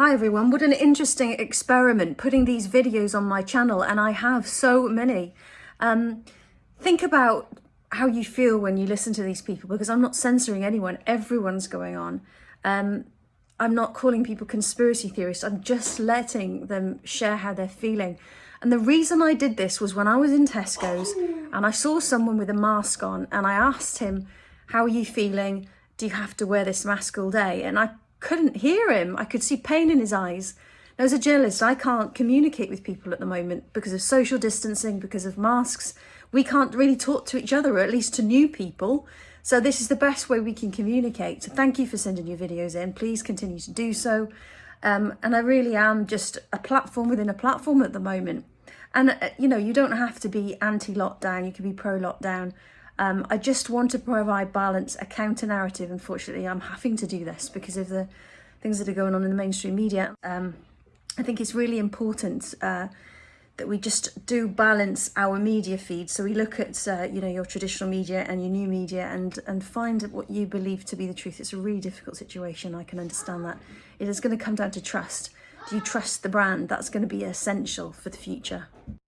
Hi everyone, what an interesting experiment putting these videos on my channel and I have so many. Um, think about how you feel when you listen to these people because I'm not censoring anyone, everyone's going on. Um, I'm not calling people conspiracy theorists, I'm just letting them share how they're feeling. And the reason I did this was when I was in Tesco's and I saw someone with a mask on and I asked him, how are you feeling? Do you have to wear this mask all day? And I couldn't hear him. I could see pain in his eyes. Now, as a journalist, I can't communicate with people at the moment because of social distancing, because of masks. We can't really talk to each other, or at least to new people. So this is the best way we can communicate. So thank you for sending your videos in. Please continue to do so. Um, and I really am just a platform within a platform at the moment. And, uh, you know, you don't have to be anti-lockdown. You can be pro-lockdown. Um, I just want to provide balance, a counter narrative. Unfortunately, I'm having to do this because of the things that are going on in the mainstream media. Um, I think it's really important uh, that we just do balance our media feed. So we look at, uh, you know, your traditional media and your new media and, and find what you believe to be the truth. It's a really difficult situation. I can understand that. It is going to come down to trust. Do you trust the brand? That's going to be essential for the future.